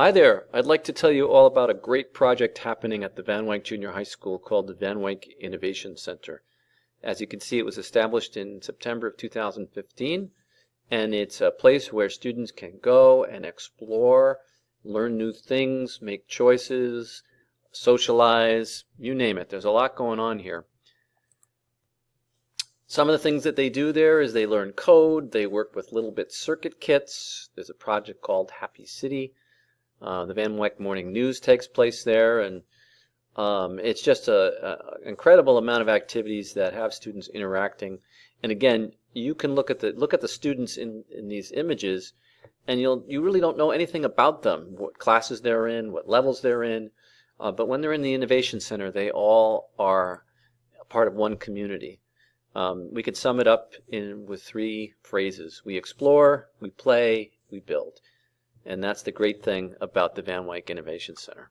Hi there. I'd like to tell you all about a great project happening at the Van Wyck Junior High School called the Van Wyck Innovation Center. As you can see, it was established in September of 2015, and it's a place where students can go and explore, learn new things, make choices, socialize, you name it. There's a lot going on here. Some of the things that they do there is they learn code, they work with little bit circuit kits. There's a project called Happy City. Uh, the Van Wyck Morning News takes place there, and um, it's just an incredible amount of activities that have students interacting. And again, you can look at the look at the students in, in these images, and you'll you really don't know anything about them, what classes they're in, what levels they're in. Uh, but when they're in the Innovation Center, they all are part of one community. Um, we could sum it up in with three phrases: we explore, we play, we build. And that's the great thing about the Van Wyck Innovation Center.